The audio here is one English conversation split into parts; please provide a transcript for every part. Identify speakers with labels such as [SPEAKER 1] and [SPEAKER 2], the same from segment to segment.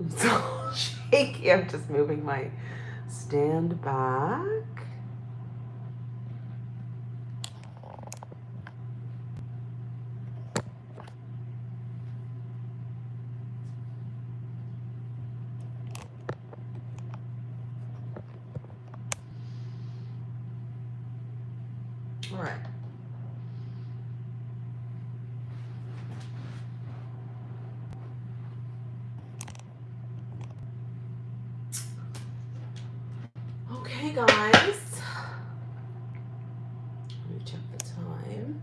[SPEAKER 1] so shaky. I'm just moving my stand back. All right. Okay, guys. Let me check the time.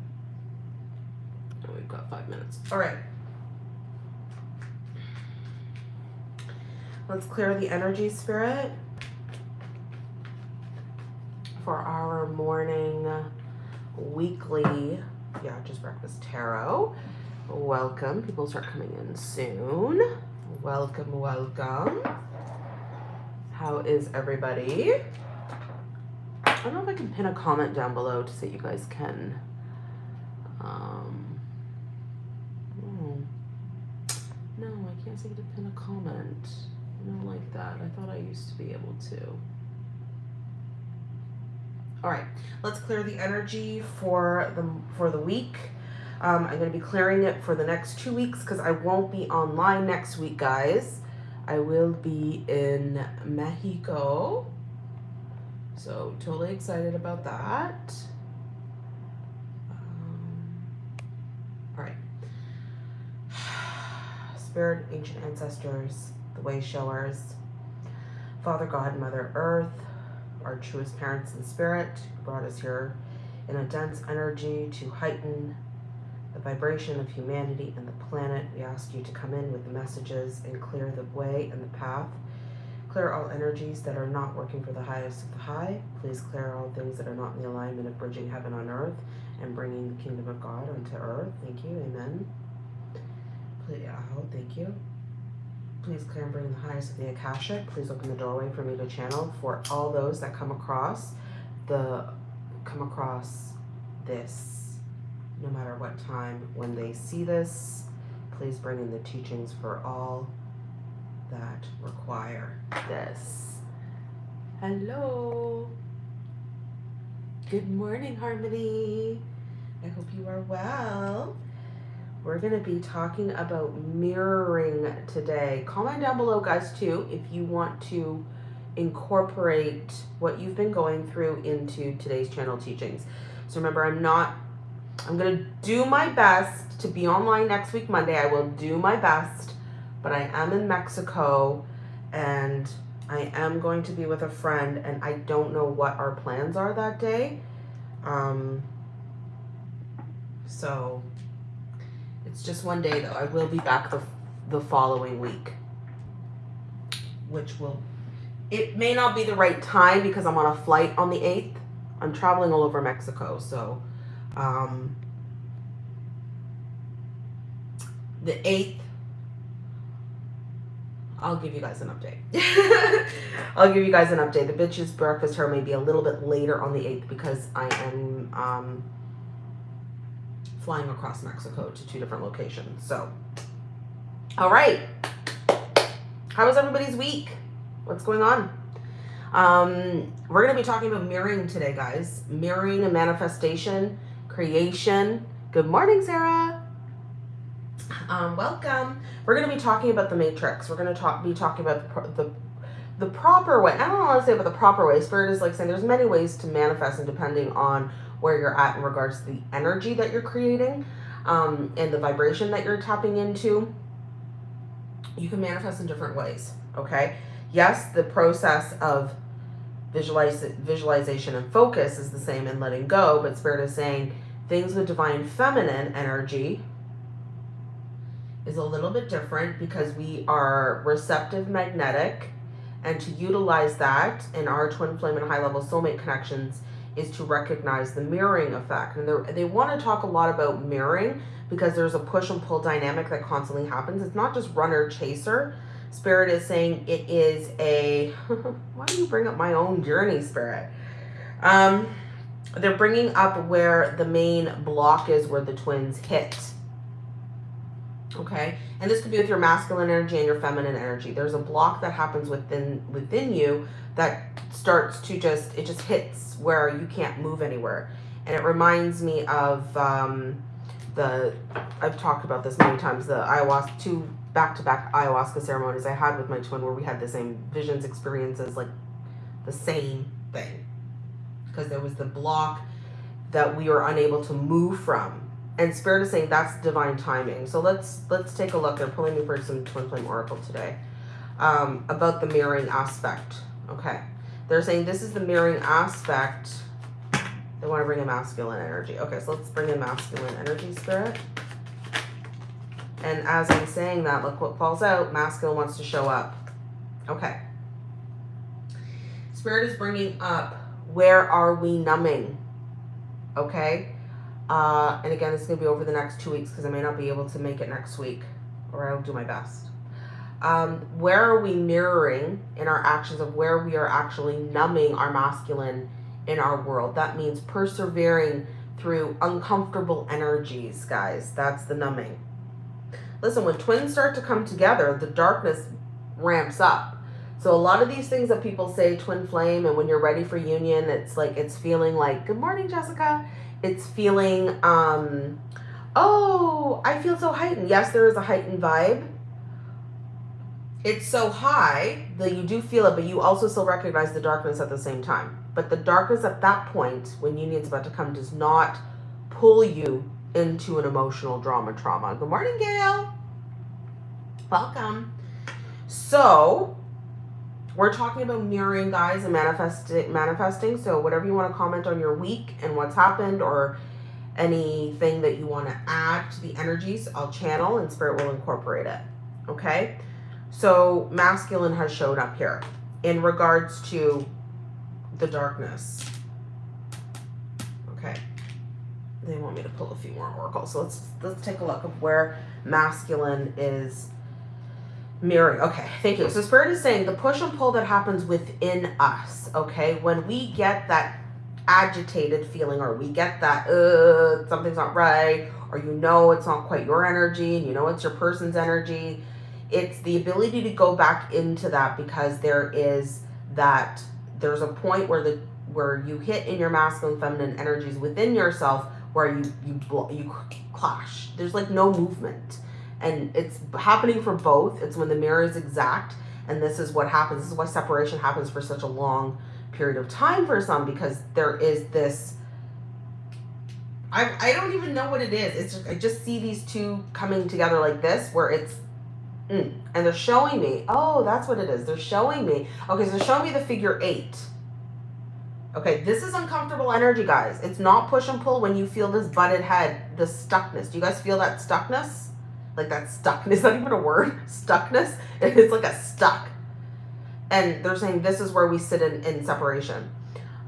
[SPEAKER 1] Oh, we've got five minutes. All right. Let's clear the energy spirit for our morning weekly, yeah, just breakfast tarot. Welcome. People start coming in soon. Welcome, welcome. How is everybody? I don't know if I can pin a comment down below to say you guys can. Um, hmm. No, I can't seem to pin a comment. Don't like that. I thought I used to be able to. All right, let's clear the energy for the for the week. Um, I'm going to be clearing it for the next two weeks because I won't be online next week, guys. I will be in Mexico. So totally excited about that. Um, all right. Spirit, ancient ancestors, the way showers, Father God, Mother Earth, our truest parents in spirit, brought us here in a dense energy to heighten the vibration of humanity and the planet. We ask you to come in with the messages and clear the way and the path. Clear all energies that are not working for the highest of the high. Please clear all things that are not in the alignment of bridging heaven on earth and bringing the kingdom of God onto earth. Thank you. Amen. Please, oh, thank you. Please bring the highest of the Akashic. Please open the doorway for me to channel for all those that come across the come across this, no matter what time, when they see this, please bring in the teachings for all that require this. Hello. Good morning, Harmony. I hope you are well. We're going to be talking about mirroring today. Comment down below, guys, too, if you want to incorporate what you've been going through into today's channel teachings. So remember, I'm not, I'm going to do my best to be online next week, Monday. I will do my best, but I am in Mexico and I am going to be with a friend and I don't know what our plans are that day. Um, so it's just one day though. I will be back the, the following week, which will, it may not be the right time because I'm on a flight on the 8th. I'm traveling all over Mexico. So, um, the 8th, I'll give you guys an update. I'll give you guys an update. The bitches breakfast her may be a little bit later on the 8th because I am, um, flying across Mexico to two different locations. So, all right. How was everybody's week? What's going on? Um, we're going to be talking about mirroring today, guys. Mirroring and manifestation, creation. Good morning, Sarah. Um, welcome. We're going to be talking about the matrix. We're going to talk, be talking about the, the the proper way. I don't want to say about the proper way. Spirit is like saying there's many ways to manifest and depending on where you're at in regards to the energy that you're creating um, and the vibration that you're tapping into, you can manifest in different ways, okay? Yes, the process of visualize, visualization and focus is the same in letting go, but Spirit is saying things with divine feminine energy is a little bit different because we are receptive magnetic and to utilize that in our twin flame and high level soulmate connections is to recognize the mirroring effect. And they want to talk a lot about mirroring because there's a push and pull dynamic that constantly happens. It's not just runner chaser. Spirit is saying it is a, why do you bring up my own journey, Spirit? Um, they're bringing up where the main block is where the twins hit. Okay? And this could be with your masculine energy and your feminine energy. There's a block that happens within within you that starts to just it just hits where you can't move anywhere. And it reminds me of um, the I've talked about this many times, the ayahuasca two back-to-back ayahuasca ceremonies I had with my twin where we had the same visions experiences like the same thing because there was the block that we were unable to move from and spirit is saying that's divine timing. So let's let's take a look. They're pulling me for some twin flame oracle today um, about the mirroring aspect. Okay. They're saying this is the mirroring aspect. They want to bring in masculine energy. Okay so let's bring in masculine energy spirit. And as i'm saying that look what falls out. Masculine wants to show up. Okay. Spirit is bringing up where are we numbing? Okay uh, and again, is going to be over the next two weeks because I may not be able to make it next week, or I'll do my best. Um, where are we mirroring in our actions of where we are actually numbing our masculine in our world? That means persevering through uncomfortable energies, guys. That's the numbing. Listen, when twins start to come together, the darkness ramps up. So a lot of these things that people say twin flame and when you're ready for union, it's like it's feeling like, good morning, Jessica it's feeling, um, oh, I feel so heightened. Yes, there is a heightened vibe. It's so high that you do feel it, but you also still recognize the darkness at the same time. But the darkness at that point, when union's about to come, does not pull you into an emotional drama trauma. Good morning, Gail. Welcome. So, we're talking about mirroring, guys, and manifesting. Manifesting. So whatever you want to comment on your week and what's happened, or anything that you want to add to the energies, I'll channel and spirit will incorporate it. Okay. So masculine has showed up here in regards to the darkness. Okay. They want me to pull a few more oracles. So let's let's take a look of where masculine is Mirroring. Okay, thank you. So Spirit is saying the push and pull that happens within us, okay? When we get that agitated feeling or we get that, uh, something's not right, or you know it's not quite your energy and you know it's your person's energy, it's the ability to go back into that because there is that, there's a point where the, where you hit in your masculine feminine energies within yourself where you, you, you clash. There's like no movement and it's happening for both. It's when the mirror is exact, and this is what happens. This is why separation happens for such a long period of time for some because there is this. I, I don't even know what it is. It's just, I just see these two coming together like this, where it's, mm, and they're showing me. Oh, that's what it is. They're showing me. Okay, so they're showing me the figure eight. Okay, this is uncomfortable energy, guys. It's not push and pull when you feel this butted head, the stuckness. Do you guys feel that stuckness? Like that stuckness, is not even a word, stuckness. It's like a stuck. And they're saying this is where we sit in, in separation.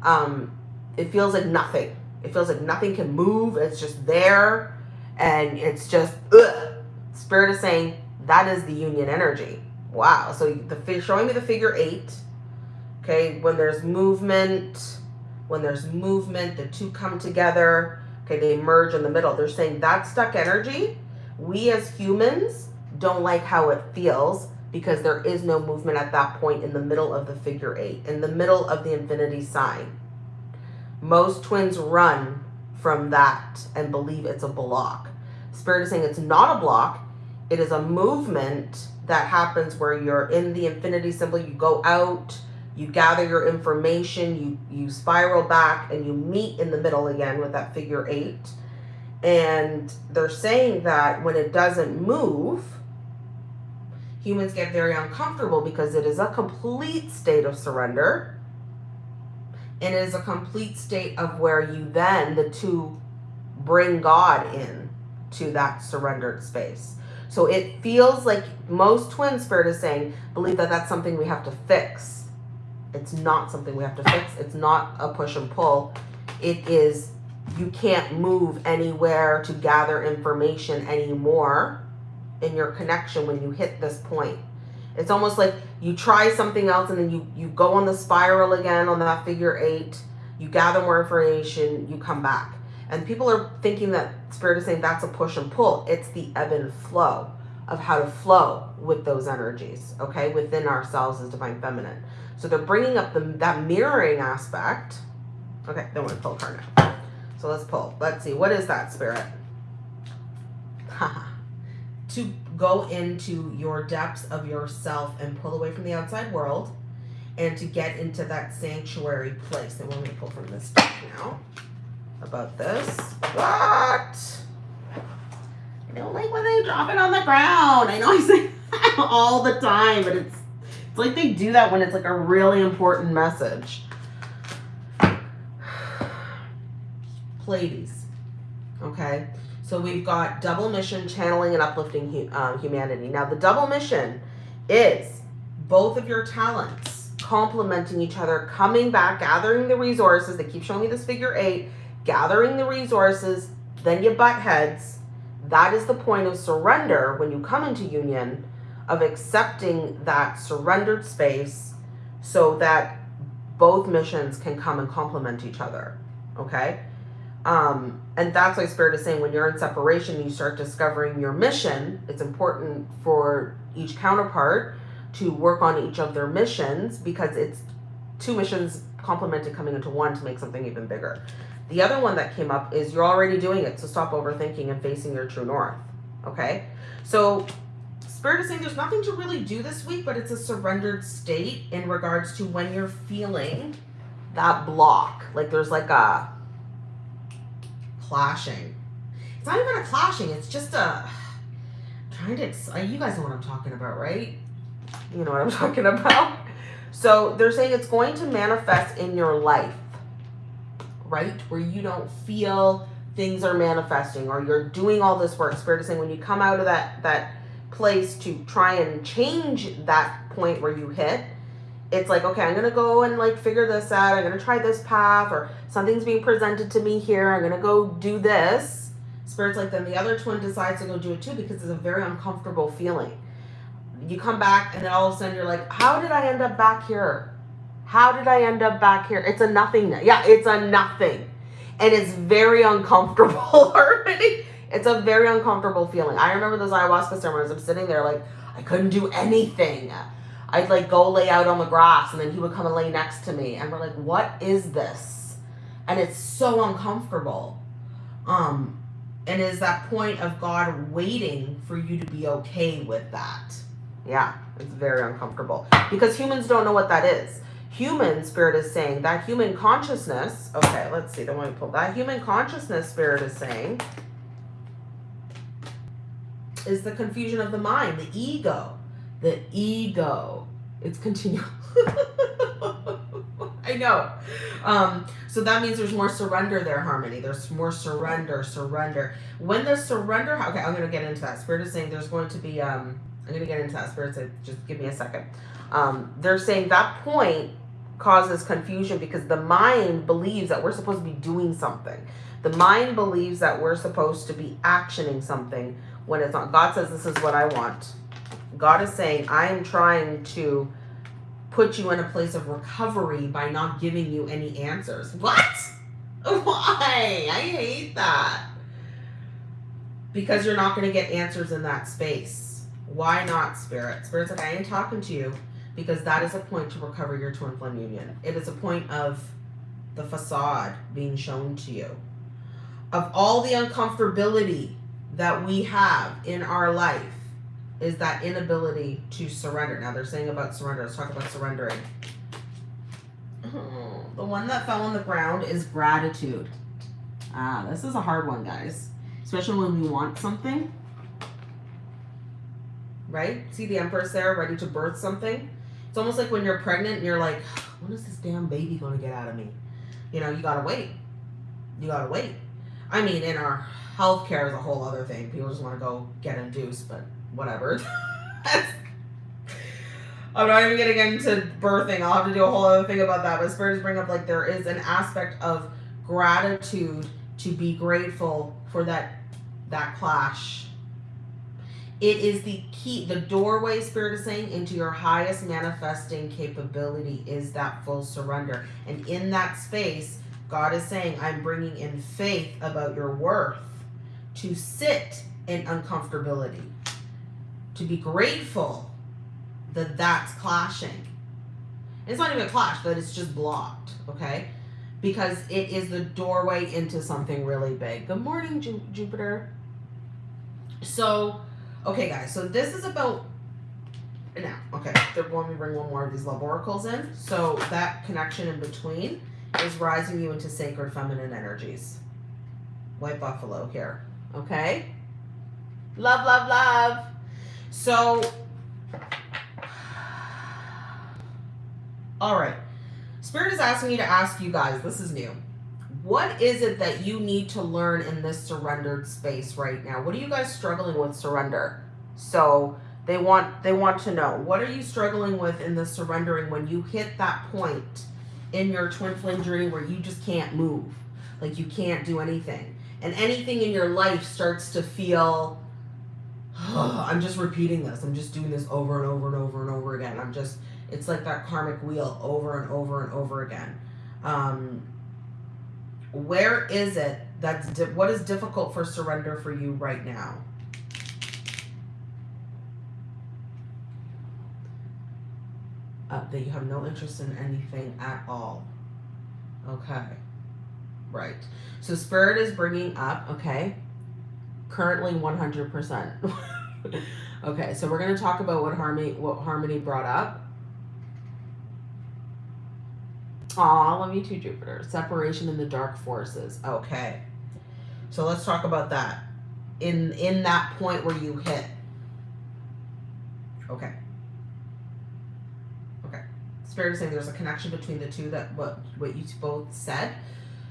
[SPEAKER 1] Um, it feels like nothing. It feels like nothing can move. It's just there. And it's just, ugh. Spirit is saying that is the union energy. Wow. So the showing me the figure eight. Okay. When there's movement, when there's movement, the two come together. Okay. They merge in the middle. They're saying that stuck energy we as humans don't like how it feels because there is no movement at that point in the middle of the figure eight, in the middle of the infinity sign. Most twins run from that and believe it's a block. Spirit is saying it's not a block. It is a movement that happens where you're in the infinity symbol. You go out, you gather your information, you, you spiral back, and you meet in the middle again with that figure eight and they're saying that when it doesn't move, humans get very uncomfortable because it is a complete state of surrender. And it is a complete state of where you then, the two, bring God in to that surrendered space. So it feels like most twin spirit is saying, believe that that's something we have to fix. It's not something we have to fix. It's not a push and pull. It is you can't move anywhere to gather information anymore in your connection when you hit this point. It's almost like you try something else and then you, you go on the spiral again on that figure eight, you gather more information, you come back. And people are thinking that Spirit is saying that's a push and pull. It's the ebb and flow. of how to flow with those energies, okay, within ourselves as divine feminine. So they're bringing up the that mirroring aspect. Okay, then we're gonna pull a card now. So let's pull. Let's see. What is that spirit? to go into your depths of yourself and pull away from the outside world and to get into that sanctuary place. And we're going to pull from this deck now about this. What? I don't like when they drop it on the ground. I know I say all the time, but it's it's like they do that when it's like a really important message. Pleiades. Okay. So we've got double mission, channeling and uplifting um, humanity. Now the double mission is both of your talents complementing each other, coming back, gathering the resources. They keep showing me this figure eight, gathering the resources, then you butt heads. That is the point of surrender when you come into union, of accepting that surrendered space so that both missions can come and complement each other. Okay? Um, and that's why Spirit is saying when you're in separation, you start discovering your mission. It's important for each counterpart to work on each of their missions because it's two missions complemented coming into one to make something even bigger. The other one that came up is you're already doing it, so stop overthinking and facing your true north. Okay? So Spirit is saying there's nothing to really do this week, but it's a surrendered state in regards to when you're feeling that block. Like there's like a clashing. It's not even a clashing, it's just a trying to you guys know what I'm talking about, right? You know what I'm talking about. So they're saying it's going to manifest in your life, right? Where you don't feel things are manifesting or you're doing all this work. Spirit is saying when you come out of that that place to try and change that point where you hit, it's like, okay, I'm going to go and like figure this out. I'm going to try this path or something's being presented to me here. I'm going to go do this. Spirit's like, then the other twin decides to go do it too because it's a very uncomfortable feeling. You come back and then all of a sudden you're like, how did I end up back here? How did I end up back here? It's a nothing. Yeah, it's a nothing. And it's very uncomfortable already. It's a very uncomfortable feeling. I remember those ayahuasca ceremonies. I'm sitting there like, I couldn't do anything. I'd like go lay out on the grass and then he would come and lay next to me and we're like, what is this? And it's so uncomfortable. Um, and is that point of God waiting for you to be okay with that? Yeah, it's very uncomfortable because humans don't know what that is. Human spirit is saying that human consciousness. Okay, let's see. The one pull that human consciousness spirit is saying is the confusion of the mind, the ego the ego. It's continual. I know. Um, so that means there's more surrender there, Harmony. There's more surrender, surrender. When the surrender, okay, I'm going to get into that. Spirit is saying there's going to be, um, I'm going to get into that. Spirit said, just give me a second. Um, they're saying that point causes confusion because the mind believes that we're supposed to be doing something. The mind believes that we're supposed to be actioning something when it's not. God says, this is what I want. God is saying, I am trying to put you in a place of recovery by not giving you any answers. What? Why? I hate that. Because you're not going to get answers in that space. Why not, Spirit? Spirit's like, I ain't talking to you because that is a point to recover your twin flame union. It is a point of the facade being shown to you. Of all the uncomfortability that we have in our life, is that inability to surrender. Now they're saying about surrender. Let's talk about surrendering. Oh, the one that fell on the ground is gratitude. Ah, this is a hard one, guys. Especially when we want something. Right? See the Empress there ready to birth something? It's almost like when you're pregnant and you're like, when is this damn baby going to get out of me? You know, you got to wait. You got to wait. I mean, in our healthcare is a whole other thing. People just want to go get induced, but whatever. I'm not even getting into birthing. I'll have to do a whole other thing about that. But spirits bring up like there is an aspect of gratitude to be grateful for that that clash. It is the key, the doorway, Spirit is saying, into your highest manifesting capability is that full surrender. And in that space, God is saying, I'm bringing in faith about your worth to sit in uncomfortability to be grateful that that's clashing. It's not even a clash, that it's just blocked, okay? Because it is the doorway into something really big. Good morning, Ju- Jupiter. So, okay, guys, so this is about now. Okay, they're going to bring one more of these love oracles in. So, that connection in between is rising you into sacred feminine energies. White buffalo here, okay? Love, love, love. So, all right. Spirit is asking me to ask you guys, this is new. What is it that you need to learn in this surrendered space right now? What are you guys struggling with surrender? So, they want they want to know, what are you struggling with in the surrendering when you hit that point in your twin flame journey where you just can't move? Like you can't do anything. And anything in your life starts to feel I'm just repeating this. I'm just doing this over and over and over and over again. I'm just, it's like that karmic wheel over and over and over again. Um, where is it that's, what is difficult for surrender for you right now? Uh, that you have no interest in anything at all. Okay. Right. So spirit is bringing up, okay, currently 100%. okay, so we're going to talk about what Harmony what Harmony brought up. Aw, love you too, Jupiter. Separation in the dark forces. Okay. So let's talk about that. In in that point where you hit. Okay. Okay. Spirit is saying there's a connection between the two that what what you both said.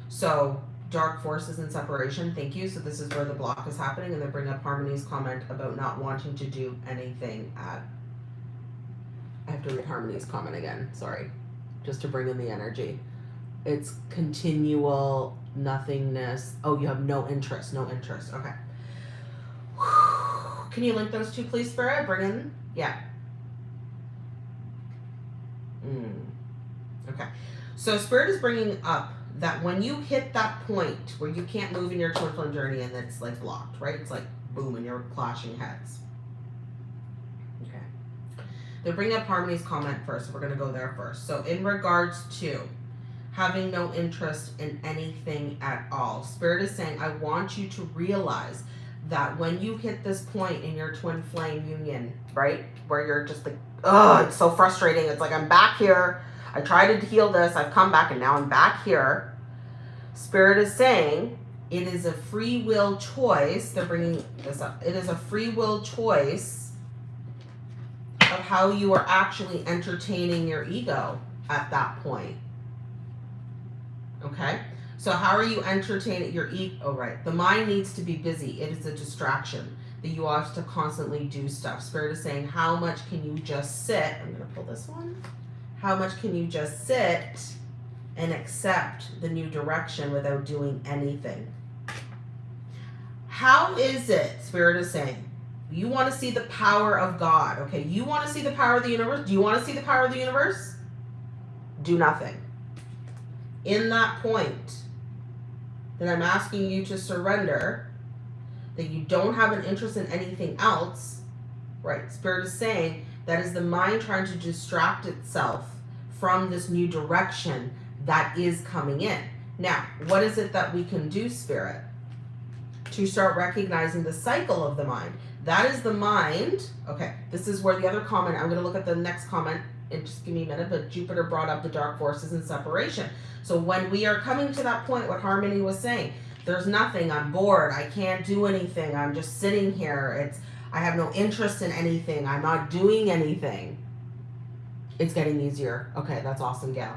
[SPEAKER 1] So dark forces and separation. Thank you. So this is where the block is happening, and then bring up Harmony's comment about not wanting to do anything at. I have to read Harmony's comment again. Sorry, just to bring in the energy. It's continual nothingness. Oh, you have no interest. No interest. Okay. Can you link those two, please, Spirit? Bring in. Yeah. Mm. Okay. So Spirit is bringing up that when you hit that point where you can't move in your twin flame journey and it's like blocked, right? It's like boom and you're clashing heads. Okay. They're bringing up Harmony's comment first. We're going to go there first. So in regards to having no interest in anything at all, Spirit is saying, I want you to realize that when you hit this point in your twin flame union, right? Where you're just like, oh, it's so frustrating. It's like, I'm back here I tried to heal this, I've come back, and now I'm back here. Spirit is saying it is a free will choice. They're bringing this up. It is a free will choice of how you are actually entertaining your ego at that point. Okay? So, how are you entertaining your ego? Oh, right. The mind needs to be busy, it is a distraction that you have to constantly do stuff. Spirit is saying, How much can you just sit? I'm going to pull this one how much can you just sit and accept the new direction without doing anything? How is it, Spirit is saying, you want to see the power of God, okay? You want to see the power of the universe? Do you want to see the power of the universe? Do nothing. In that point, that I'm asking you to surrender, that you don't have an interest in anything else, right? Spirit is saying, that is the mind trying to distract itself from this new direction that is coming in. Now, what is it that we can do, Spirit? To start recognizing the cycle of the mind. That is the mind. Okay, this is where the other comment, I'm going to look at the next comment and just give me a minute, but Jupiter brought up the dark forces and separation. So when we are coming to that point, what Harmony was saying, there's nothing, I'm bored, I can't do anything, I'm just sitting here, it's I have no interest in anything. I'm not doing anything. It's getting easier. Okay, that's awesome, Gail.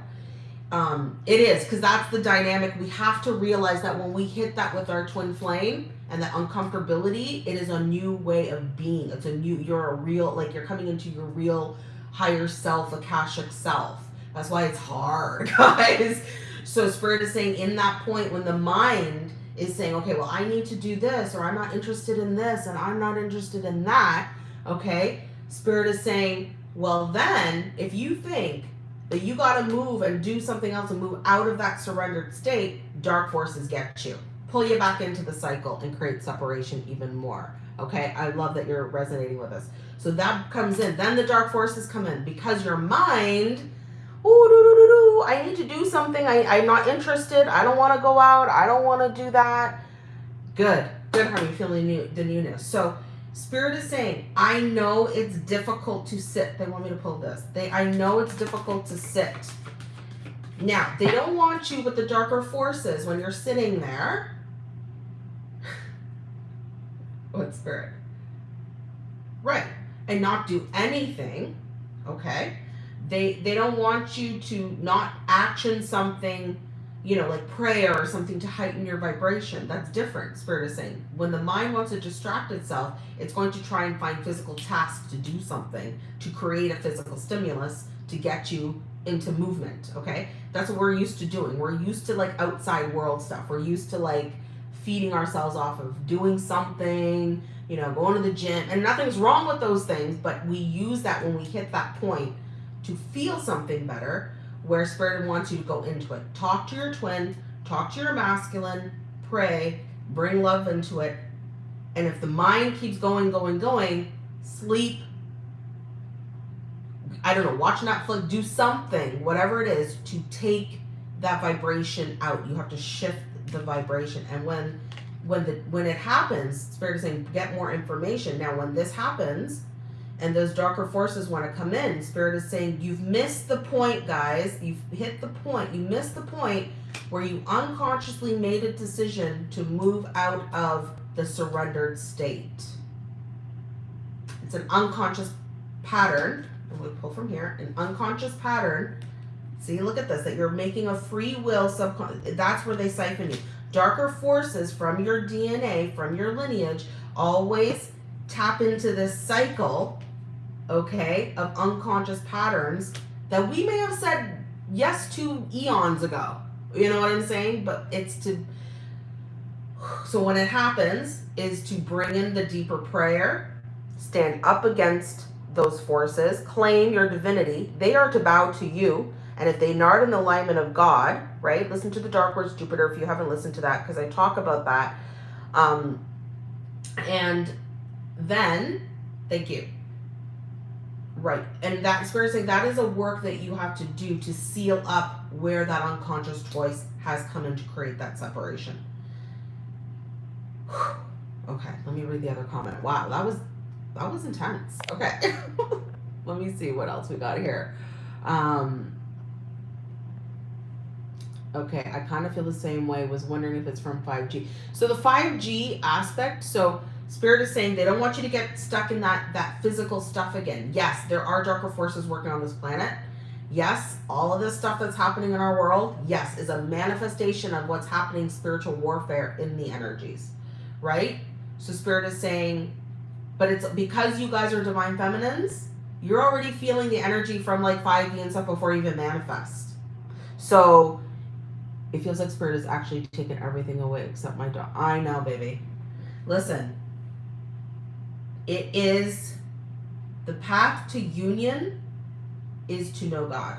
[SPEAKER 1] Um, it is because that's the dynamic. We have to realize that when we hit that with our twin flame and that uncomfortability, it is a new way of being. It's a new. You're a real like you're coming into your real higher self, akashic self. That's why it's hard, guys. So spirit is saying in that point when the mind is saying, okay, well, I need to do this, or I'm not interested in this, and I'm not interested in that, okay? Spirit is saying, well, then, if you think that you got to move and do something else and move out of that surrendered state, dark forces get you, pull you back into the cycle and create separation even more. Okay, I love that you're resonating with us. So that comes in. Then the dark forces come in because your mind, oh, do, do, do, do, I need to do something. I, I'm not interested. I don't want to go out. I don't want to do that. Good, good. You feeling new, the newness? So Spirit is saying, I know it's difficult to sit. They want me to pull this. They, I know it's difficult to sit. Now, they don't want you with the darker forces when you're sitting there. what spirit? Right. And not do anything. Okay. They they don't want you to not action something you know, like prayer or something to heighten your vibration. That's different, Spirit is saying. When the mind wants to distract itself, it's going to try and find physical tasks to do something, to create a physical stimulus to get you into movement, okay? That's what we're used to doing. We're used to like outside world stuff. We're used to like feeding ourselves off of doing something, you know, going to the gym. And nothing's wrong with those things, but we use that when we hit that point to feel something better where spirit wants you to go into it. Talk to your twin, talk to your masculine, pray, bring love into it. And if the mind keeps going, going, going, sleep. I don't know, watch Netflix, do something, whatever it is, to take that vibration out. You have to shift the vibration. And when when the when it happens, spirit is saying get more information. Now when this happens, and those darker forces want to come in. Spirit is saying, You've missed the point, guys. You've hit the point. You missed the point where you unconsciously made a decision to move out of the surrendered state. It's an unconscious pattern. I'm going to pull from here an unconscious pattern. See, look at this that you're making a free will subconscious. That's where they siphon you. Darker forces from your DNA, from your lineage, always tap into this cycle okay, of unconscious patterns that we may have said yes to eons ago. You know what I'm saying? But it's to, so when it happens, is to bring in the deeper prayer, stand up against those forces, claim your divinity. They are to bow to you. And if they not in the alignment of God, right? Listen to the Dark Words Jupiter if you haven't listened to that, because I talk about that. Um, and then, thank you. Right. And that spirit saying that is a work that you have to do to seal up where that unconscious choice has come in to create that separation. okay, let me read the other comment. Wow, that was that was intense. Okay. let me see what else we got here. Um Okay, I kind of feel the same way. Was wondering if it's from 5G. So the 5G aspect, so Spirit is saying they don't want you to get stuck in that that physical stuff again. Yes, there are darker forces working on this planet. Yes, all of this stuff that's happening in our world, yes, is a manifestation of what's happening spiritual warfare in the energies. Right? So spirit is saying but it's because you guys are divine feminines, you're already feeling the energy from like 5D and stuff before you even manifest. So it feels like spirit is actually taking everything away except my dog. I know, baby. Listen, it is the path to union is to know God.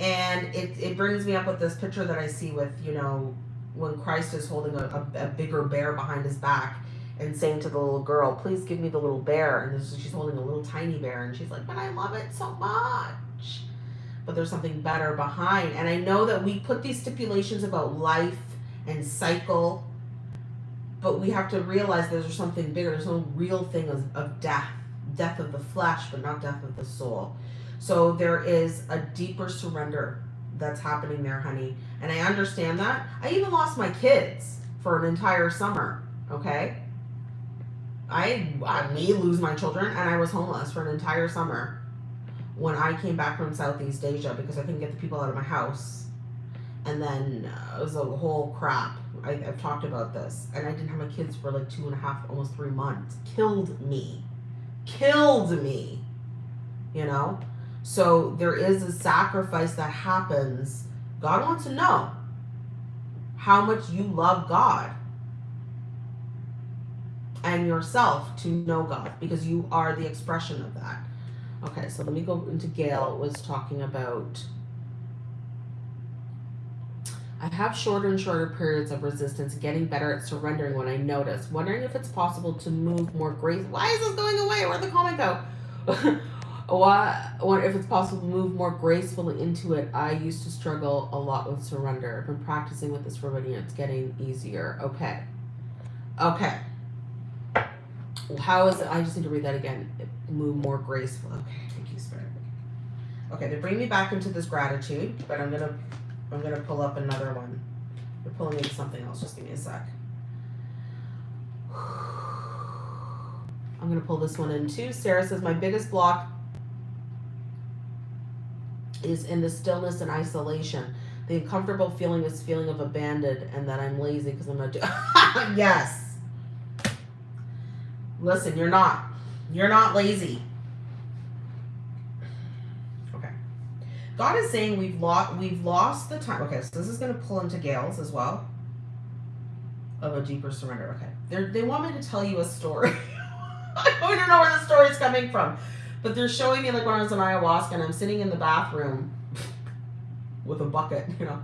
[SPEAKER 1] And it, it brings me up with this picture that I see with, you know, when Christ is holding a, a, a bigger bear behind his back and saying to the little girl, please give me the little bear. And this, she's holding a little tiny bear and she's like, but I love it so much. But there's something better behind. And I know that we put these stipulations about life and cycle but we have to realize there's something bigger. There's no real thing of, of death, death of the flesh, but not death of the soul. So there is a deeper surrender that's happening there, honey. And I understand that. I even lost my kids for an entire summer. Okay. I, I may lose my children, and I was homeless for an entire summer when I came back from Southeast Asia because I couldn't get the people out of my house. And then uh, it was a whole crap I, have talked about this, and I didn't have my kids for like two and a half, almost three months. Killed me. Killed me. You know? So there is a sacrifice that happens. God wants to know how much you love God and yourself to know God because you are the expression of that. Okay, so let me go into Gail was talking about I have shorter and shorter periods of resistance, getting better at surrendering when I notice. Wondering if it's possible to move more grace. Why is this going away? Where'd the comment go? Why? Wonder if it's possible to move more gracefully into it. I used to struggle a lot with surrender. I've been practicing with this for many years. It's getting easier. Okay. Okay. How is it? I just need to read that again. Move more gracefully. Okay. Thank you, Spirit. Okay, they bring me back into this gratitude, but I'm gonna I'm gonna pull up another one. You're pulling into something else. Just give me a sec. I'm gonna pull this one in too. Sarah says my biggest block is in the stillness and isolation. The uncomfortable feeling is feeling of abandoned and that I'm lazy because I'm not doing. yes. Listen, you're not. You're not lazy. God is saying we've lost we've lost the time. Okay, so this is going to pull into Gail's as well of a deeper surrender. Okay, they they want me to tell you a story. I don't know where the story is coming from, but they're showing me like when I was in ayahuasca and I'm sitting in the bathroom with a bucket. You know,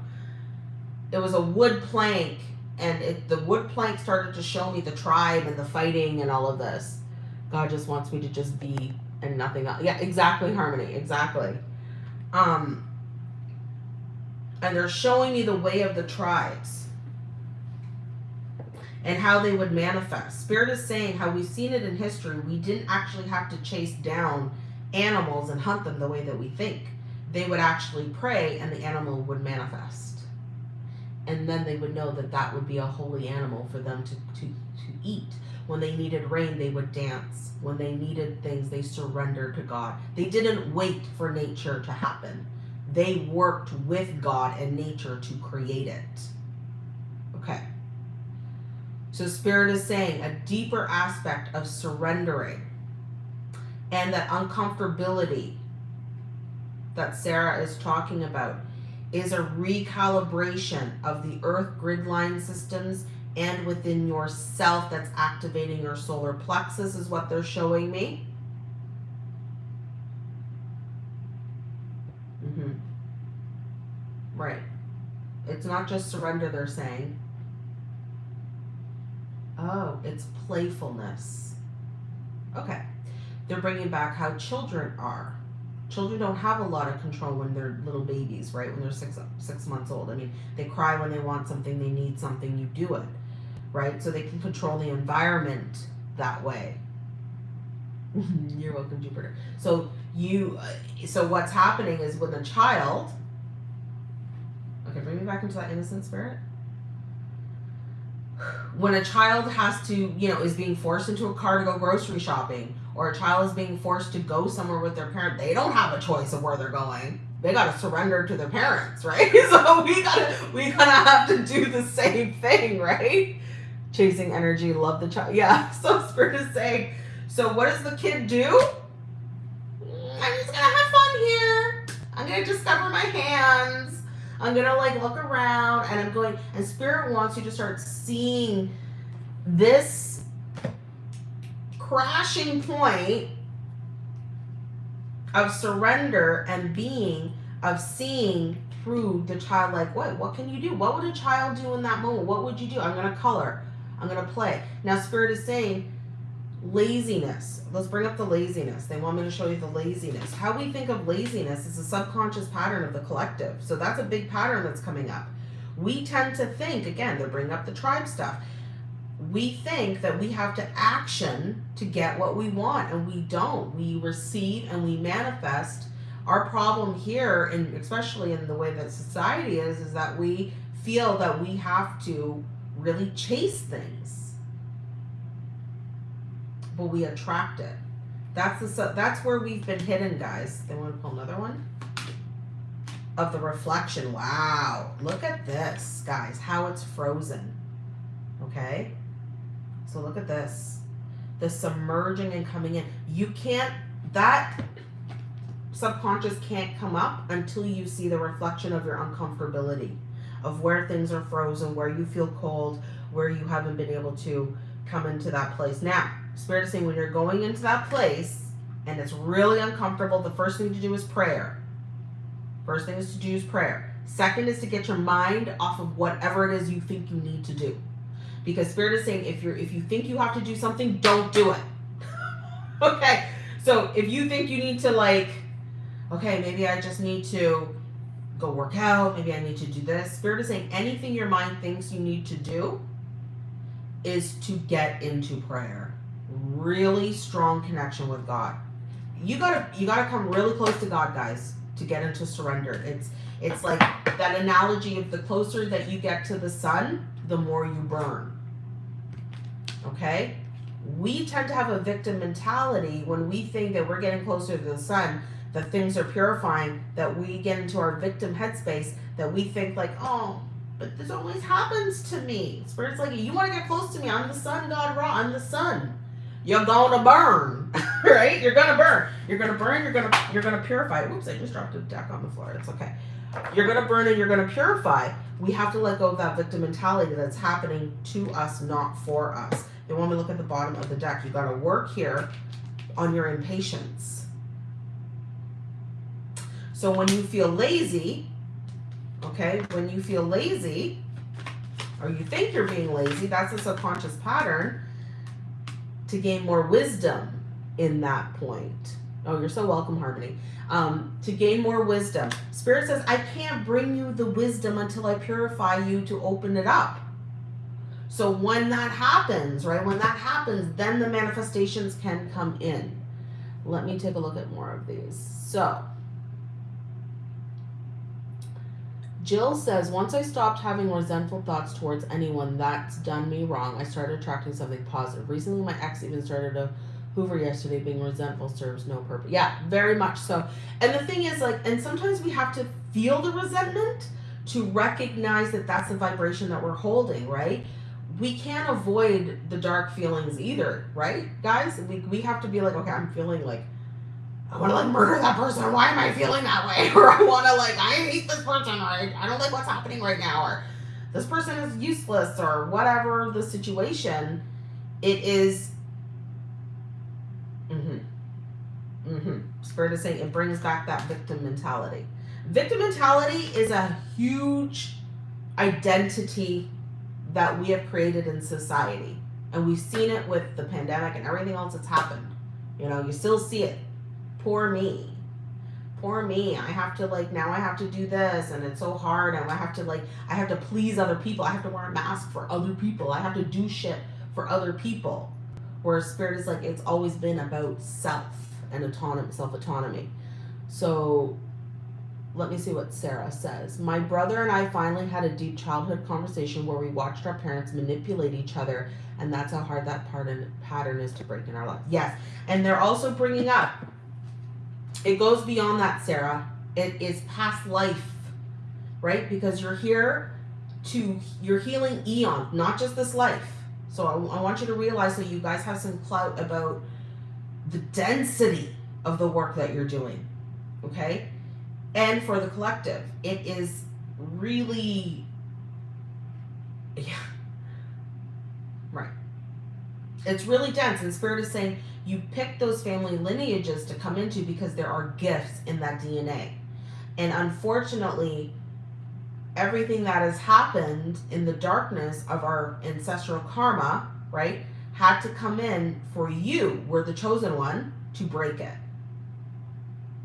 [SPEAKER 1] it was a wood plank, and it the wood plank started to show me the tribe and the fighting and all of this. God just wants me to just be and nothing else. Yeah, exactly, harmony. Exactly. Um, and they're showing me the way of the tribes and how they would manifest. Spirit is saying how we've seen it in history. We didn't actually have to chase down animals and hunt them the way that we think. They would actually pray and the animal would manifest. And then they would know that that would be a holy animal for them to, to, to eat. When they needed rain, they would dance. When they needed things, they surrendered to God. They didn't wait for nature to happen. They worked with God and nature to create it. Okay. So Spirit is saying a deeper aspect of surrendering and that uncomfortability that Sarah is talking about is a recalibration of the earth grid line systems and within yourself that's activating your solar plexus is what they're showing me. Mm-hmm. Right. It's not just surrender, they're saying. Oh, it's playfulness. Okay. They're bringing back how children are. Children don't have a lot of control when they're little babies, right? When they're six six months old. I mean, they cry when they want something, they need something, you do it right? So they can control the environment that way. You're welcome, Jupiter. So you, uh, so what's happening is when a child, okay, bring me back into that innocent spirit. When a child has to, you know, is being forced into a car to go grocery shopping, or a child is being forced to go somewhere with their parent, they don't have a choice of where they're going. They gotta surrender to their parents, right? So we gotta, we gotta have to do the same thing, right? Chasing energy, love the child. Yeah, so Spirit is saying, so what does the kid do? I'm just gonna have fun here. I'm gonna discover my hands. I'm gonna like look around and I'm going, and Spirit wants you to start seeing this crashing point of surrender and being, of seeing through the child like what what can you do what would a child do in that moment what would you do i'm to color I'm going to play. Now, Spirit is saying laziness. Let's bring up the laziness. They want me to show you the laziness. How we think of laziness is a subconscious pattern of the collective. So that's a big pattern that's coming up. We tend to think, again, they're bringing up the tribe stuff. We think that we have to action to get what we want, and we don't. We receive and we manifest. Our problem here, and especially in the way that society is, is that we feel that we have to really chase things. But we attract it. That's the that's where we've been hidden, guys. They want to pull another one of the reflection. Wow, look at this, guys. How it's frozen. Okay, so look at this. The submerging and coming in. You can't that subconscious can't come up until you see the reflection of your uncomfortability of where things are frozen, where you feel cold, where you haven't been able to come into that place. Now, Spirit is saying when you're going into that place and it's really uncomfortable, the first thing to do is prayer. First thing is to do is prayer. Second is to get your mind off of whatever it is you think you need to do. Because spirit is saying if you're if you think you have to do something, don't do it. okay. So if you think you need to like, okay, maybe I just need to go work out, maybe I need to do this. Spirit is saying anything your mind thinks you need to do is to get into prayer. Really strong connection with God. You gotta you gotta come really close to God, guys, to get into surrender. It's it's like that analogy of the closer that you get to the sun, the more you burn. Okay? We tend to have a victim mentality when we think that we're getting closer to the sun, that things are purifying, that we get into our victim headspace, that we think like, oh, but this always happens to me. Spirit's like, you want to get close to me? I'm the sun god Ra. I'm the sun. You're gonna burn, right? You're gonna burn. You're gonna burn. You're gonna you're gonna purify. Whoops! I just dropped a deck on the floor. It's okay. You're gonna burn and you're gonna purify. We have to let go of that victim mentality that's happening to us, not for us. And when we look at the bottom of the deck, you got to work here on your impatience. So when you feel lazy, okay, when you feel lazy, or you think you're being lazy, that's a subconscious pattern to gain more wisdom in that point. Oh, you're so welcome, Harmony. Um, to gain more wisdom. Spirit says, I can't bring you the wisdom until I purify you to open it up. So when that happens, right, when that happens, then the manifestations can come in. Let me take a look at more of these. So, Jill says, once I stopped having resentful thoughts towards anyone that's done me wrong, I started attracting something positive. Recently, my ex even started a hoover yesterday, being resentful serves no purpose. Yeah, very much so. And the thing is, like, and sometimes we have to feel the resentment to recognize that that's the vibration that we're holding, right? We can't avoid the dark feelings either, right, guys? We, we have to be like, okay, I'm feeling like, I want to like murder that person. Why am I feeling that way? Or I want to like, I hate this person. Or I, I don't like what's happening right now. Or this person is useless. Or whatever the situation, it is. Mm-hmm. Mm-hmm. Spirit is saying it brings back that victim mentality. Victim mentality is a huge identity that we have created in society. And we've seen it with the pandemic and everything else that's happened. You know, you still see it poor me. Poor me. I have to like now i have to do this and it's so hard and i have to like i have to please other people. I have to wear a mask for other people. I have to do shit for other people. Where spirit is like it's always been about self and autonomy self autonomy so let me see what sarah says. My brother and i finally had a deep childhood conversation where we watched our parents manipulate each other and that's how hard that pattern pattern is to break in our life. Yes. And they're also bringing up it goes beyond that, Sarah. It is past life, right? Because you're here to, you're healing eon, not just this life. So I, I want you to realize that you guys have some clout about the density of the work that you're doing, okay? And for the collective, it is really, yeah, right. It's really dense, and Spirit is saying you pick those family lineages to come into because there are gifts in that DNA. And unfortunately, everything that has happened in the darkness of our ancestral karma, right, had to come in for you, we're the chosen one, to break it.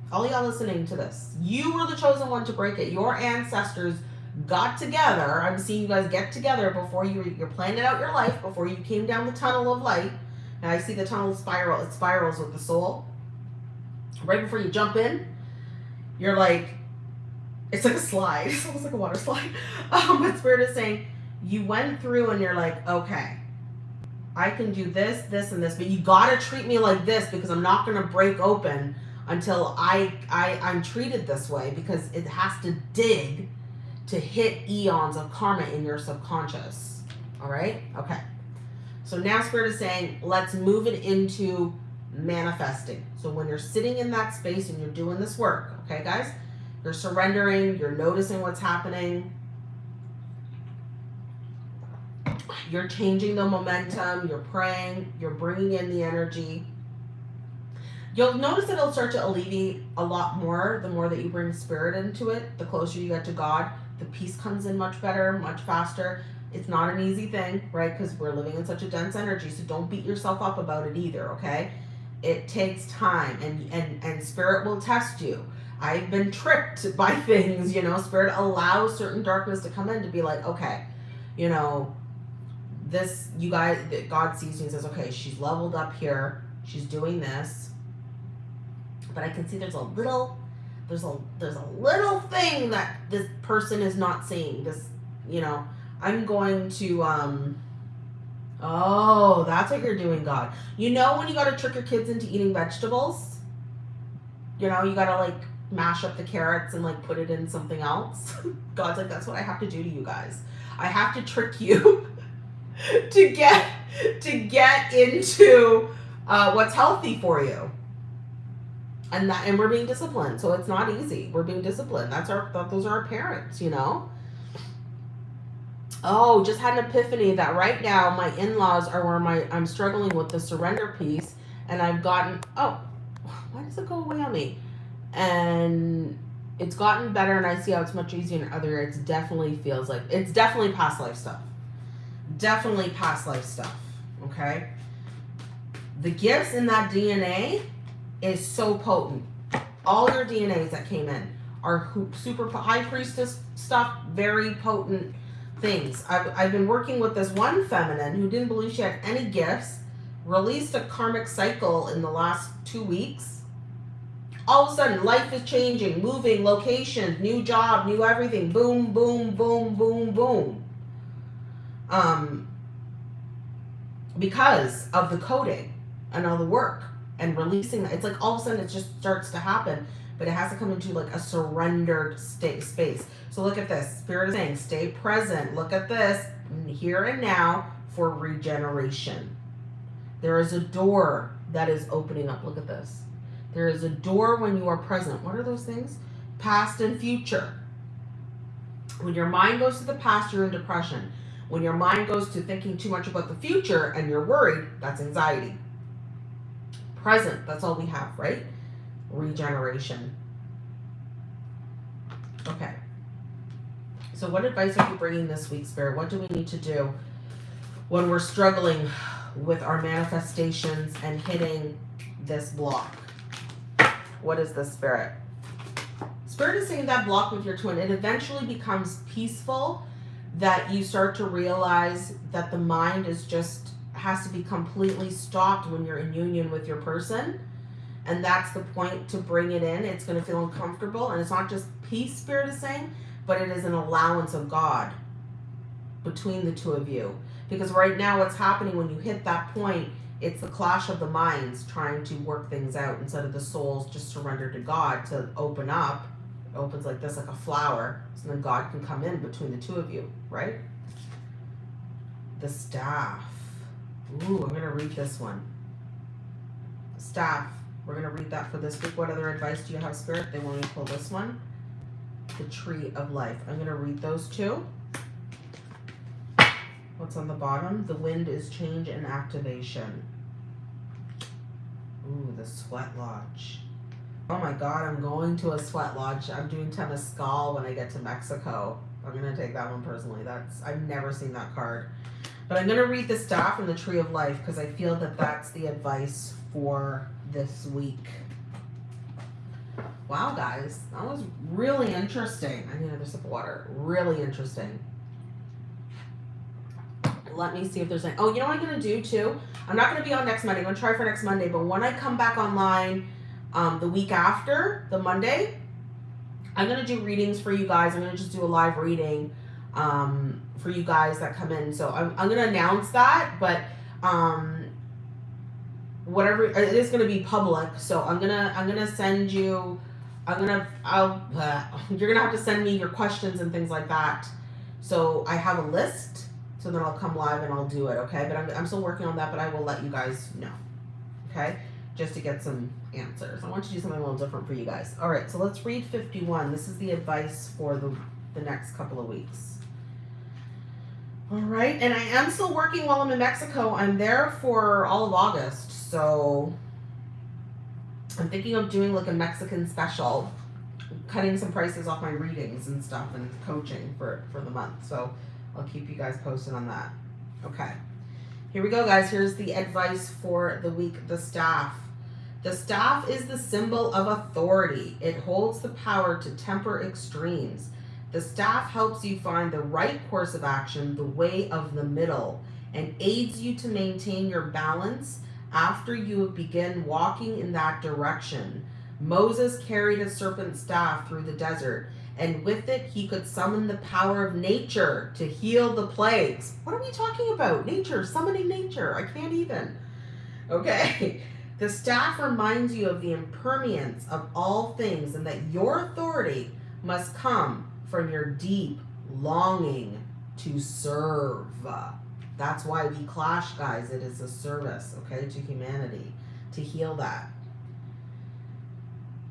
[SPEAKER 1] All y'all listening to this, you were the chosen one to break it. Your ancestors got together. I'm seeing you guys get together before you, you're planning out your life, before you came down the tunnel of light now I see the tunnel spiral, it spirals with the soul. Right before you jump in, you're like, it's like a slide. It's almost like a water slide. Um, but Spirit is saying, you went through and you're like, okay, I can do this, this, and this, but you gotta treat me like this because I'm not gonna break open until I, I I'm treated this way because it has to dig to hit eons of karma in your subconscious. All right? Okay. So now Spirit is saying, let's move it into manifesting. So when you're sitting in that space and you're doing this work, okay, guys, you're surrendering, you're noticing what's happening, you're changing the momentum, you're praying, you're bringing in the energy. You'll notice that it'll start to alleviate a lot more the more that you bring spirit into it. The closer you get to God, the peace comes in much better, much faster. It's not an easy thing, right? Because we're living in such a dense energy. So don't beat yourself up about it either, okay? It takes time and and and spirit will test you. I've been tricked by things, you know, spirit allows certain darkness to come in to be like, okay, you know, this you guys God sees you and says, okay, she's leveled up here, she's doing this. But I can see there's a little there's a there's a little thing that this person is not seeing. This, you know, I'm going to um Oh, that's what you're doing, God. You know when you gotta trick your kids into eating vegetables? You know, you gotta like mash up the carrots and like put it in something else. God's like, that's what I have to do to you guys. I have to trick you to get to get into uh, what's healthy for you. And that and we're being disciplined. So it's not easy. We're being disciplined. That's our those are our parents, you know? Oh, just had an epiphany that right now my in-laws are where my I'm struggling with the surrender piece and I've gotten oh why does it go away on me? And it's gotten better and I see how it's much easier in other areas. It definitely feels like it's definitely past life stuff definitely past life stuff. Okay. The gifts in that DNA is so potent. All your DNAs that came in are super high priestess stuff, very potent things. I've, I've been working with this one feminine who didn't believe she had any gifts, released a karmic cycle in the last two weeks. All of a sudden, life is changing, moving, location, new job, new everything. Boom, boom, boom, boom, boom um, because of the coding and all the work and releasing it's like all of a sudden it just starts to happen but it has to come into like a surrendered state space. So look at this spirit is saying stay present. Look at this here and now for regeneration. There is a door that is opening up. Look at this. There is a door when you are present. What are those things? Past and future. When your mind goes to the past you're in depression. When your mind goes to thinking too much about the future and you're worried, that's anxiety. Present, that's all we have, right? Regeneration. Okay. So what advice are you bringing this week, Spirit? What do we need to do when we're struggling with our manifestations and hitting this block? What is the Spirit? Spirit is saying that block with your twin, it eventually becomes peaceful that you start to realize that the mind is just has to be completely stopped when you're in union with your person and that's the point to bring it in it's going to feel uncomfortable and it's not just peace spirit is saying but it is an allowance of god between the two of you because right now what's happening when you hit that point it's the clash of the minds trying to work things out instead of the souls just surrender to god to open up It opens like this, like a flower, so then God can come in between the two of you, right? The staff. Ooh, I'm going to read this one. Staff. We're going to read that for this week. What other advice do you have, Spirit? They want me to pull this one. The Tree of Life. I'm going to read those two. What's on the bottom? The wind is change and activation. Ooh, the sweat lodge. Oh my god, I'm going to a sweat lodge. I'm doing Temazcal when I get to Mexico. I'm gonna take that one personally. That's I've never seen that card. But I'm gonna read the staff and the tree of life because I feel that that's the advice for this week. Wow, guys, that was really interesting. I need another sip of water. Really interesting. Let me see if there's any. Oh, you know what I'm gonna do too? I'm not gonna be on next Monday. I'm gonna try for next Monday, but when I come back online um, the week after, the Monday, I'm going to do readings for you guys. I'm going to just do a live reading um, for you guys that come in. So I'm, I'm going to announce that, but um, whatever, it is going to be public. So I'm to, I'm to send you, I'm to, I'll, uh, you're to have to send me your questions and things like that. So I have a list. So then I'll come live and I'll do it. Okay. But I'm, I'm still working on that, but I will let you guys know. Okay just to get some answers. I want to do something a little different for you guys. All right, so let's read 51. This is the advice for the, the next couple of weeks. All right, and I am still working while I'm in Mexico. I'm there for all of August, so I'm thinking of doing like a Mexican special, cutting some prices off my readings and stuff and coaching for for the month. So I'll keep you guys posted on that. Okay. Here we go, guys. Here's the advice for the week. The staff. The staff is the symbol of authority. It holds the power to temper extremes. The staff helps you find the right course of action, the way of the middle, and aids you to maintain your balance after you begun walking in that direction. Moses carried a serpent staff through the desert, and with it he could summon the power of nature to heal the plagues. What are we talking about? Nature, summoning nature. I can't even. Okay. The staff reminds you of the impermanence of all things and that your authority must come from your deep longing to serve. That's why we clash, guys. It is a service, okay, to humanity to heal that.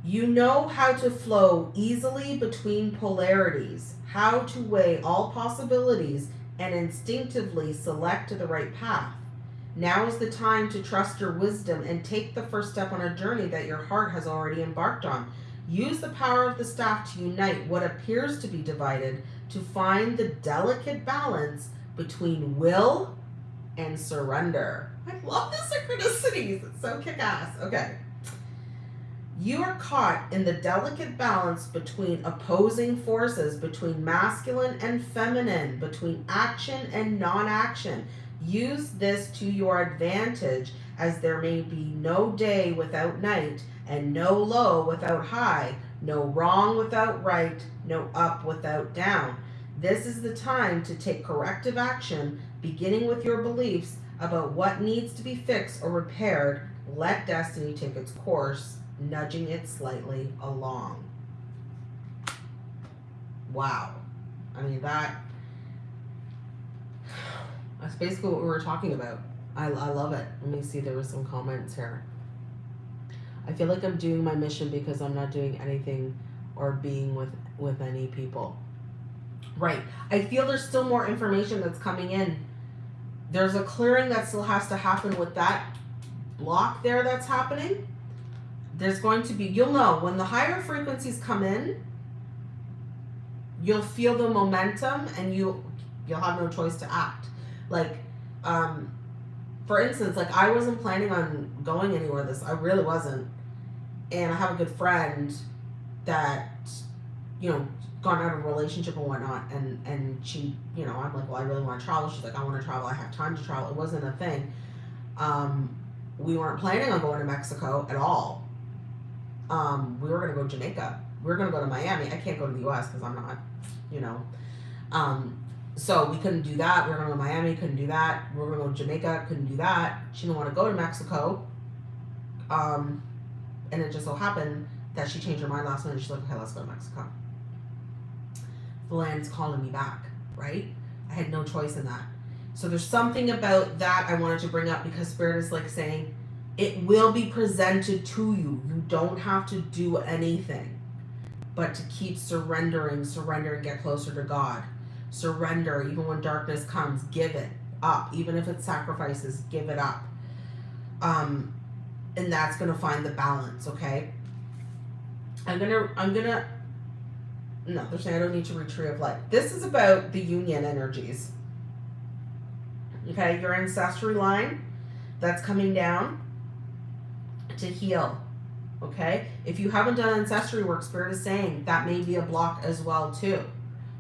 [SPEAKER 1] You know how to flow easily between polarities, how to weigh all possibilities, and instinctively select the right path. Now is the time to trust your wisdom and take the first step on a journey that your heart has already embarked on. Use the power of the staff to unite what appears to be divided to find the delicate balance between will and surrender. I love the synchronicities. It's so kick ass. Okay. You are caught in the delicate balance between opposing forces, between masculine and feminine, between action and non action. Use this to your advantage, as there may be no day without night, and no low without high, no wrong without right, no up without down. This is the time to take corrective action, beginning with your beliefs about what needs to be fixed or repaired. Let destiny take its course, nudging it slightly along. Wow. I mean, that. That's basically what we were talking about. I, I love it. Let me see, there were some comments here. I feel like I'm doing my mission because I'm not doing anything or being with with any people. Right. I feel there's still more information that's coming in. There's a clearing that still has to happen with that block there that's happening. There's going to be, you'll know when the higher frequencies come in, you'll feel the momentum and you you'll have no choice to act. Like, um, for instance, like I wasn't planning on going anywhere this I really wasn't. And I have a good friend that, you know, gone out of a relationship and whatnot and and she you know i'm like well i really want to travel. She's like i want to travel. I have time to travel. It wasn't a thing. Um we weren't planning on going to mexico at all. Um we were going to go to jamaica. We were going to go to miami. I can't go to the us because i'm not you know. Um so we couldn't do that. We were going to go miami couldn't do that. We were going to go to jamaica couldn't do that. She didn't want to go to mexico. Um and it just so happened that she changed her mind last minute. She's like okay let's go to mexico the land's calling me back, right? I had no choice in that. So there's something about that I wanted to bring up because Spirit is like saying, it will be presented to you. You don't have to do anything but to keep surrendering, surrender and get closer to God. Surrender, even when darkness comes, give it up. Even if it's sacrifices, give it up. Um, and that's gonna find the balance, okay? I'm gonna I'm gonna no, they're saying I don't need to retrieve Life. This is about the union energies. Okay, your ancestry line that's coming down to heal. Okay, if you haven't done ancestry work, Spirit is saying that may be a block as well too.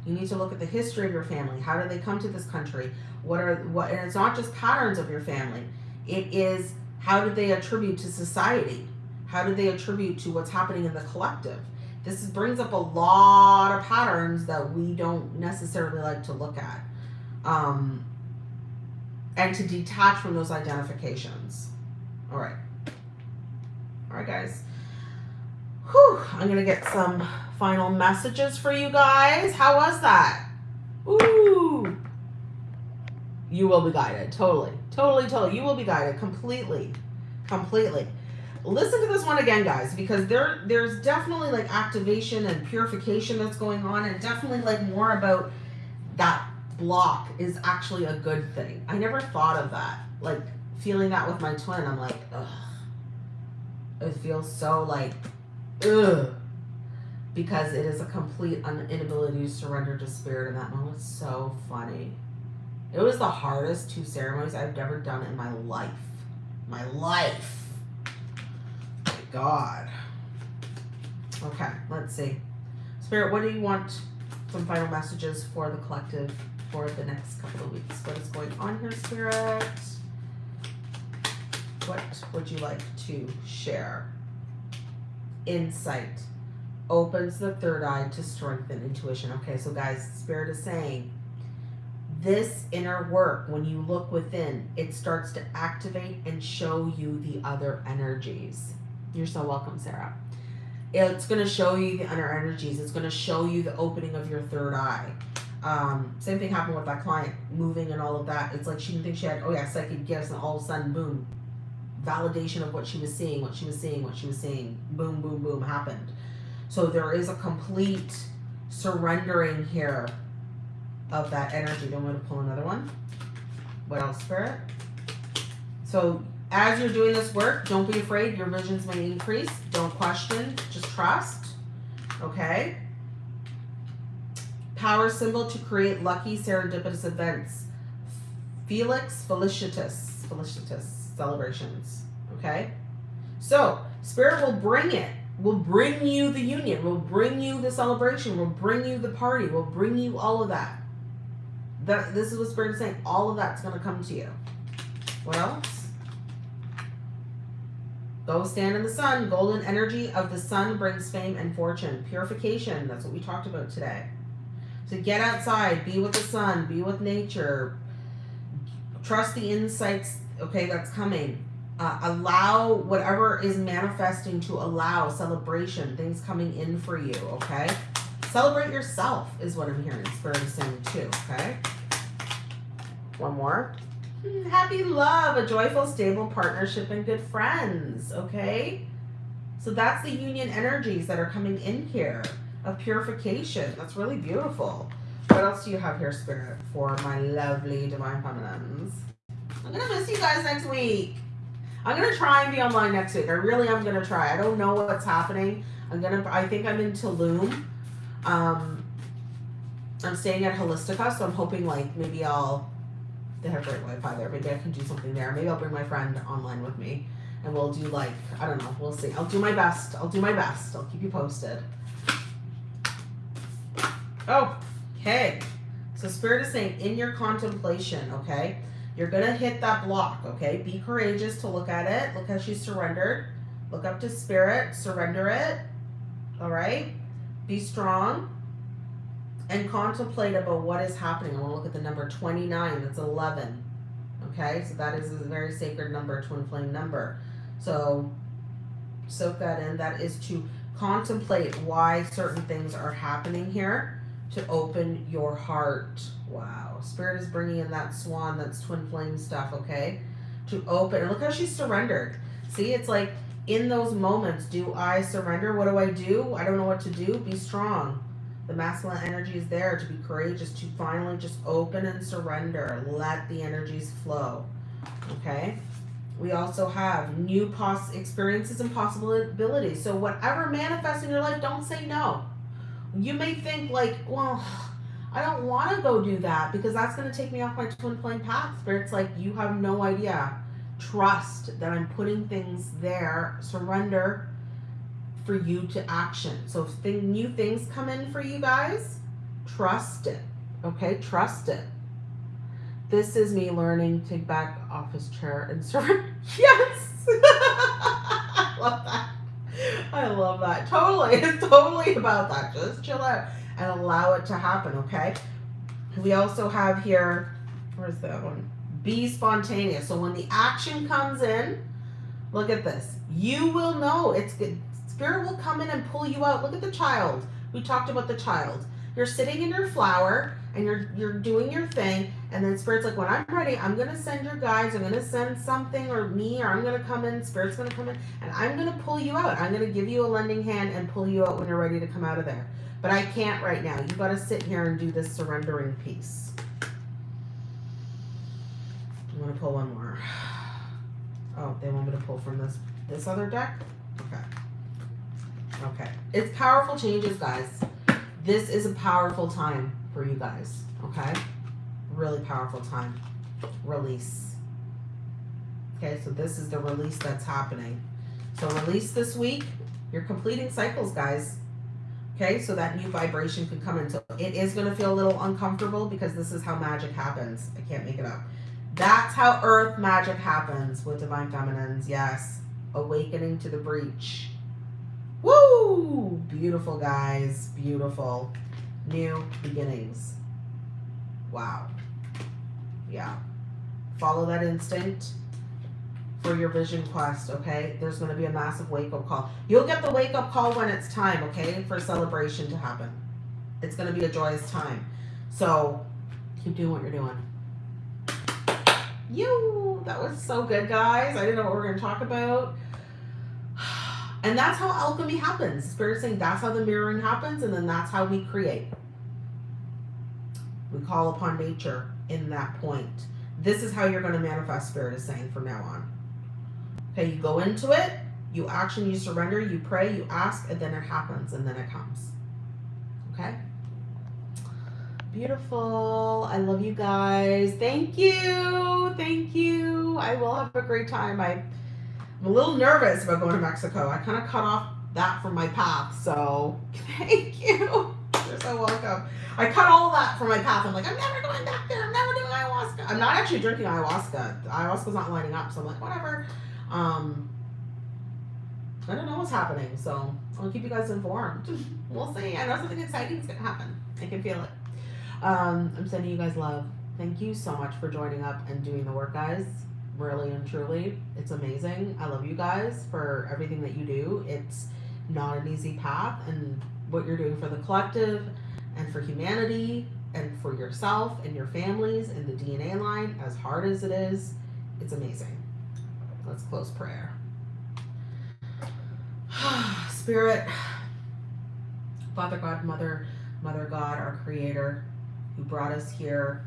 [SPEAKER 1] You need to look at the history of your family. How did they come to this country? What are what? And it's not just patterns of your family. It is how did they attribute to society? How did they attribute to what's happening in the collective? This brings up a lot of patterns that we don't necessarily like to look at. Um, and to detach from those identifications. All right. All right, guys. Whew, I'm going to get some final messages for you guys. How was that? Ooh. You will be guided. Totally. Totally, totally. You will be guided completely. Completely listen to this one again guys because there there's definitely like activation and purification that's going on and definitely like more about that block is actually a good thing i never thought of that like feeling that with my twin i'm like ugh It feels so like, ugh, because it is a complete inability to surrender to spirit in that moment. So funny. It was the hardest two ceremonies I've ever done in my life. My life. God. Okay, let's see. Spirit, what do you want? Some final messages for the collective for the next couple of weeks. What is going on here, Spirit? What would you like to share? Insight opens the third eye to strengthen intuition. Okay, so guys, Spirit is saying this inner work, when you look within, it starts to activate and show you the other energies. You're so welcome, Sarah. It's going to show you the inner energies. It's going to show you the opening of your third eye. Um, same thing happened with that client, moving and all of that. It's like she didn't think she had, oh yeah, psychic gifts, and all of a sudden, boom, validation of what she was seeing, what she was seeing, what she was seeing, boom, boom, boom, happened. So there is a complete surrendering here of that energy. Don't want to pull another one. What else, Spirit? So as you're doing this work, don't be afraid. Your visions may increase. Don't question. Just trust. Okay. Power symbol to create lucky serendipitous events. Felix felicitous. Felicitous celebrations. Okay. So spirit will bring it. Will bring you the union. Will bring you the celebration. Will bring you the party. Will bring you all of that. That this is what spirit is saying. All of that's going to come to you. What else? Go stand in the sun. Golden energy of the sun brings fame and fortune. Purification. That's what we talked about today. So get outside, be with the sun, be with nature. Trust the insights, okay, that's coming. Uh, allow whatever is manifesting to allow celebration, things coming in for you, okay? Celebrate yourself is what I'm hearing Spirit is saying too, okay? One more. Hmm, happy love, a joyful, stable partnership, and good friends, okay? So that's the union energies that are coming in here of purification. That's really beautiful. What else do you have here, Spirit, for my lovely Divine Feminines? I'm going to miss you guys next week. I'm going to try and be online next week. I really am going to try. I don't know what's happening. I'm going to, I think I'm in Tulum. Um, I'm staying at Holistika, so I'm hoping like maybe I'll, they have great Wi-Fi there. Maybe I can do something there. Maybe I'll bring my friend online with me and we'll do like, I don't know, we'll see. I'll do my best. I'll do my best. I'll keep you posted. Oh, okay. So Spirit is saying in your contemplation, okay, you're going to hit that block, okay? Be courageous to look at it. Look how she surrendered. Look up to Spirit. Surrender it. All right? Be strong and contemplate about what is happening. I want to look at the number 29. That's 11. Okay? So that is a very sacred number, twin flame number. So soak that in. That is to contemplate why certain things are happening here to open your heart. Wow. Spirit is bringing in that swan, that's twin flame stuff, okay? To open. And look how she's surrendered. See, it's like in those moments, do I surrender? What do I do? I don't know what to do. Be strong. The masculine energy is there to be courageous, to finally just open and surrender. Let the energies flow. Okay? We also have new pos experiences and possibilities. So whatever manifests in your life, don't say no you may think like, well, I don't want to go do that because that's going to take me off my twin flame path. But it's like you have no idea. Trust that I'm putting things there. Surrender for you to action. So if new things come in for you guys, trust it. Okay, trust it. This is me learning to back office chair and surrender. Yes, I love that. I love that. Totally. It's totally about that. Just chill out and allow it to happen, okay? We also have here, where's that one? Be spontaneous. So when the action comes in, look at this. You will know. It's good. Spirit will come in and pull you out. Look at the child. We talked about the child. You're sitting in your flower and you're you're doing your thing and then spirit's like when i'm ready i'm gonna send your guides i'm gonna send something or me or i'm gonna come in spirit's gonna come in and i'm gonna pull you out i'm gonna give you a lending hand and pull you out when you're ready to come out of there but i can't right now You've gotta sit here and do this surrendering piece i'm gonna pull one more oh they want me to pull from this this other deck Okay. Okay. It's powerful changes, guys. This is a powerful time for you guys. Okay? Really powerful time. Release. Okay, so this is the release that's happening. So release this week. You're completing cycles, guys. Okay, so that new vibration can come in. So it is going to feel a little uncomfortable because this is how magic happens. I can't make it up. That's how earth magic happens with divine feminines. Yes. Awakening to the breach. Woo! Beautiful, guys. Beautiful. New beginnings. Wow. Yeah. Follow that instinct for your vision quest, okay? There's going to be a massive wake up call. You'll get the wake up call when it's time, okay, for celebration to happen. It's going to be a joyous time. So keep doing what you're doing. You, that was so good, guys. I didn't know what we were going to talk about. And that's how alchemy happens. Spirit saying that's how the mirroring happens, and then that's how we create. We call upon nature in that point. This is how you're going to manifest, Spirit is saying from now on. Okay, you go into it, you action, you surrender, you pray, you ask, and then it happens, and then it comes. Okay? Beautiful. I love you guys. Thank you. Thank you. I will have a great time. I I'm a little nervous about going to Mexico. I kind of cut off that from my path. So thank you. You're so welcome. I cut all that from my path. I'm like, I'm never going back there. I'm never doing ayahuasca. I'm not actually drinking ayahuasca. Ayahuasca's not lining up. So I'm like, whatever. Um, I don't know what's happening. So I'll keep you guys informed. we'll see. I know something exciting is to happen. I can feel it. Um, I'm sending you guys love. Thank you so much for joining up and doing the work, guys really and truly. It's amazing. I love you guys for everything that you do. It's not an easy path, and what you're doing for the collective and for humanity and for yourself and your families and the DNA line, as hard as it is, it's amazing. Let's close prayer. Spirit, Father God, Mother, Mother God, our Creator, who brought us here,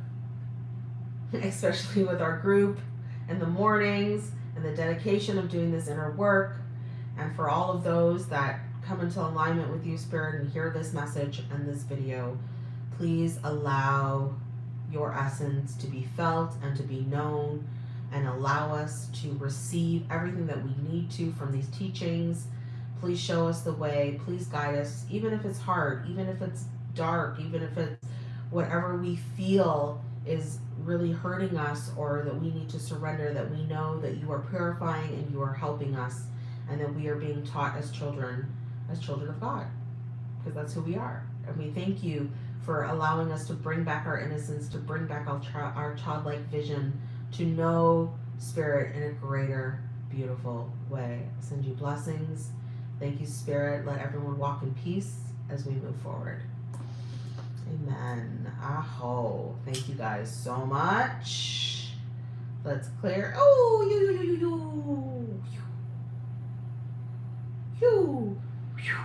[SPEAKER 1] especially with our group in the mornings and the dedication of doing this inner work, and for all of those that come into alignment with you, Spirit, and hear this message and this video, please allow your essence to be felt and to be known and allow us to receive everything that we need to from these teachings. Please show us the way. Please guide us, even if it's hard, even if it's dark, even if it's whatever we feel is really hurting us or that we need to surrender, that we know that you are purifying and you are helping us, and that we are being taught as children, as children of God, because that's who we are. And we thank you for allowing us to bring back our innocence, to bring back our, our childlike vision, to know Spirit in a greater, beautiful way. I send you blessings. Thank you, Spirit. Let everyone walk in peace as we move forward. Amen. Aho. Thank you guys so much. Let's clear. Oh, you, you, you, you, you. You.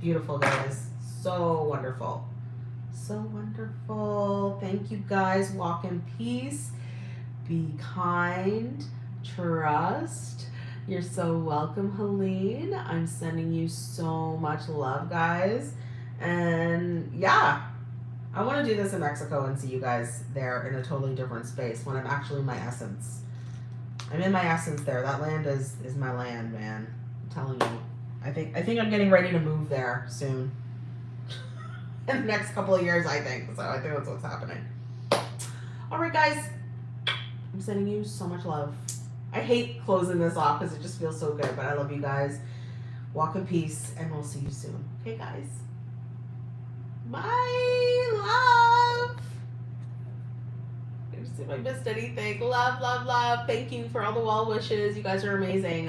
[SPEAKER 1] Beautiful, guys. So wonderful. So wonderful. Thank you, guys. Walk in peace. Be kind. Trust. You're so welcome, Helene. I'm sending you so much love, guys. And yeah, I want to do this in Mexico and see you guys there in a totally different space when I'm actually my essence. I'm in my essence there. That land is is my land, man. I'm telling you. I think I think I'm getting ready to move there soon. in the next couple of years, I think. So I think that's what's happening. All right, guys. I'm sending you so much love. I hate closing this off because it just feels so good, but I love you guys. Walk in peace, and we'll see you soon. Okay, guys. Bye, love. If I missed anything, love, love, love. Thank you for all the well wishes. You guys are amazing.